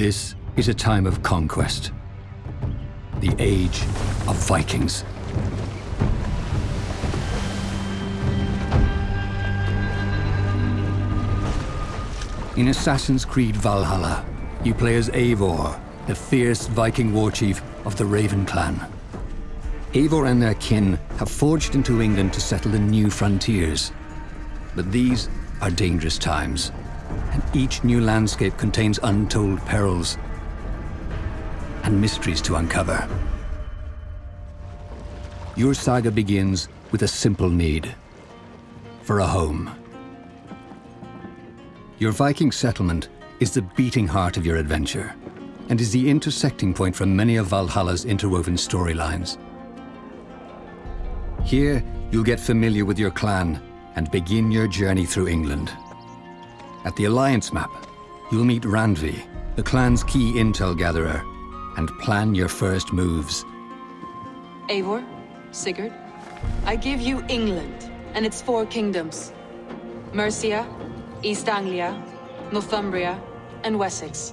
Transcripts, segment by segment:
This is a time of conquest. The age of Vikings. In Assassin's Creed Valhalla, you play as Eivor, the fierce Viking war chief of the Raven clan. Eivor and their kin have forged into England to settle the new frontiers. But these are dangerous times, each new landscape contains untold perils and mysteries to uncover. Your saga begins with a simple need for a home. Your Viking settlement is the beating heart of your adventure and is the intersecting point for many of Valhalla's interwoven storylines. Here, you'll get familiar with your clan and begin your journey through England. At the Alliance map, you'll meet Randvi, the clan's key intel gatherer, and plan your first moves. Eivor, Sigurd, I give you England and its four kingdoms. Mercia, East Anglia, Northumbria, and Wessex.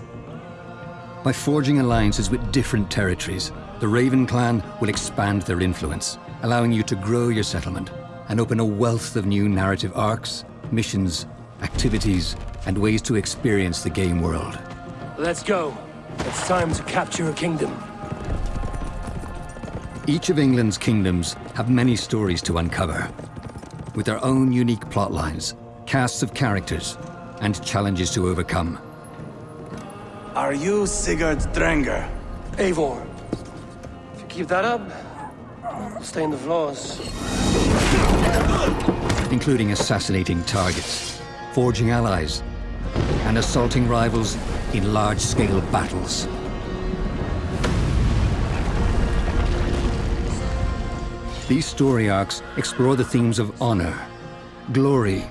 By forging alliances with different territories, the Raven clan will expand their influence, allowing you to grow your settlement and open a wealth of new narrative arcs, missions, activities, and ways to experience the game world. Let's go. It's time to capture a kingdom. Each of England's kingdoms have many stories to uncover, with their own unique plotlines casts of characters, and challenges to overcome. Are you Sigurd Drengr? Eivor. If you keep that up, I'll stay in the floors. Including assassinating targets, forging allies, and assaulting rivals in large-scale battles. These story arcs explore the themes of honor, glory,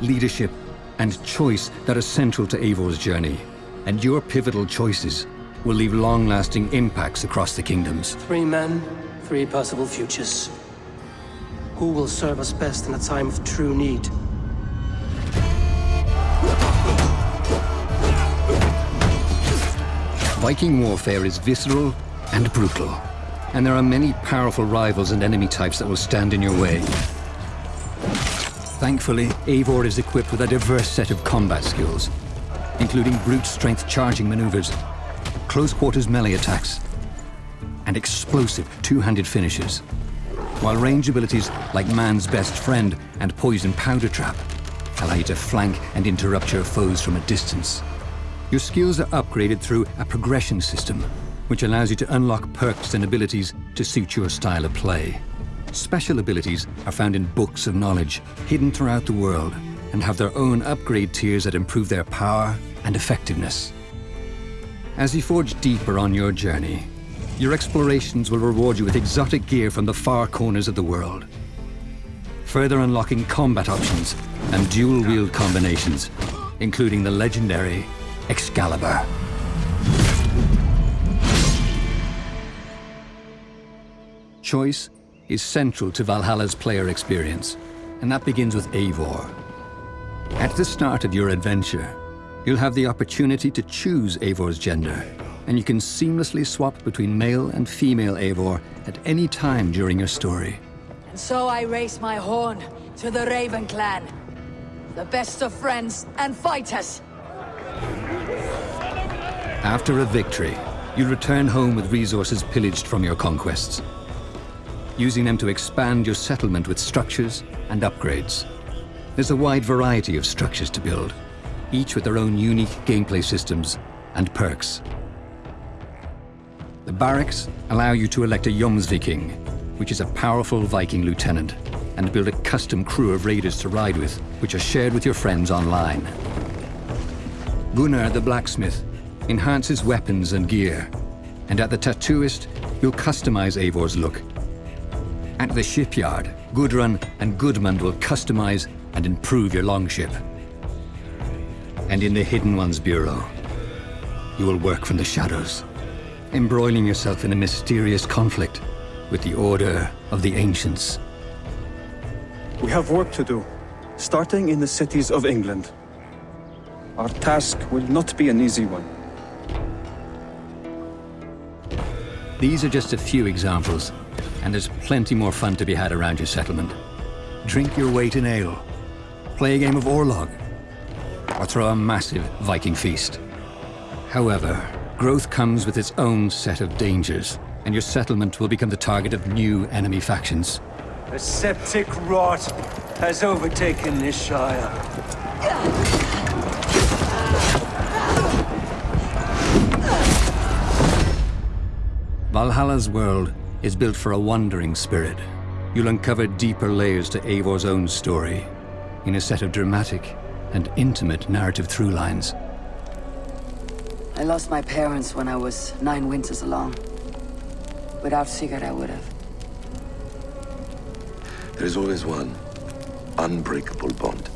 leadership, and choice that are central to Eivor's journey. And your pivotal choices will leave long-lasting impacts across the kingdoms. Three men, three possible futures. Who will serve us best in a time of true need? Viking warfare is visceral and brutal, and there are many powerful rivals and enemy types that will stand in your way. Thankfully, Eivor is equipped with a diverse set of combat skills, including brute strength charging maneuvers, close quarters melee attacks, and explosive two-handed finishes. While range abilities like Man's Best Friend and Poison Powder Trap allow you to flank and interrupt your foes from a distance. Your skills are upgraded through a progression system, which allows you to unlock perks and abilities to suit your style of play. Special abilities are found in books of knowledge, hidden throughout the world, and have their own upgrade tiers that improve their power and effectiveness. As you forge deeper on your journey, your explorations will reward you with exotic gear from the far corners of the world, further unlocking combat options and dual-wield combinations, including the legendary Excalibur. Choice is central to Valhalla's player experience, and that begins with Eivor. At the start of your adventure, you'll have the opportunity to choose Eivor's gender, and you can seamlessly swap between male and female Eivor at any time during your story. And so I raise my horn to the Raven clan. The best of friends and fighters. After a victory, you return home with resources pillaged from your conquests using them to expand your settlement with structures and upgrades. There's a wide variety of structures to build, each with their own unique gameplay systems and perks. The barracks allow you to elect a Jomsviking, which is a powerful Viking lieutenant, and build a custom crew of raiders to ride with, which are shared with your friends online. Gunnar the blacksmith enhances weapons and gear, and at the tattooist, you'll customize Eivor's look at the shipyard, Gudrun and Gudmund will customize and improve your longship. And in the Hidden Ones Bureau, you will work from the shadows, embroiling yourself in a mysterious conflict with the Order of the Ancients. We have work to do, starting in the cities of England. Our task will not be an easy one. These are just a few examples, and there's plenty more fun to be had around your settlement. Drink your weight in ale, play a game of Orlog, or throw a massive Viking feast. However, growth comes with its own set of dangers, and your settlement will become the target of new enemy factions. A septic rot has overtaken this Shire. Valhalla's world is built for a wandering spirit. You'll uncover deeper layers to Eivor's own story in a set of dramatic and intimate narrative through lines. I lost my parents when I was nine winters along. Without Sigurd, I would have. There's always one unbreakable bond.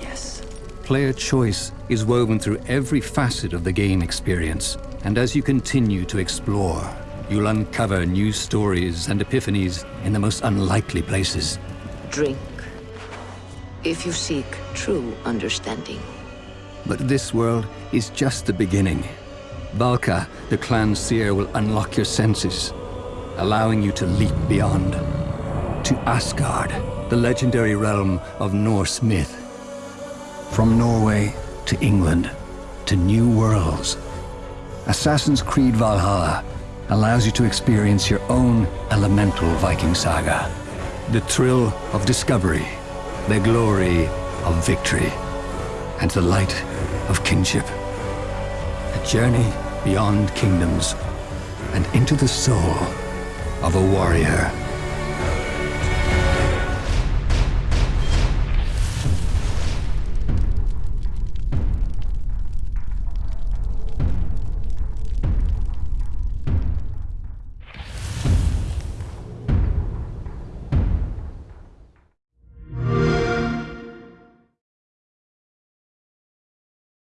Yes. Player choice is woven through every facet of the game experience, and as you continue to explore, you'll uncover new stories and epiphanies in the most unlikely places. Drink. If you seek true understanding. But this world is just the beginning. Valka, the clan seer, will unlock your senses, allowing you to leap beyond. To Asgard, the legendary realm of Norse myth. From Norway to England, to new worlds. Assassin's Creed Valhalla allows you to experience your own elemental Viking saga. The thrill of discovery, the glory of victory, and the light of kinship. A journey beyond kingdoms and into the soul of a warrior.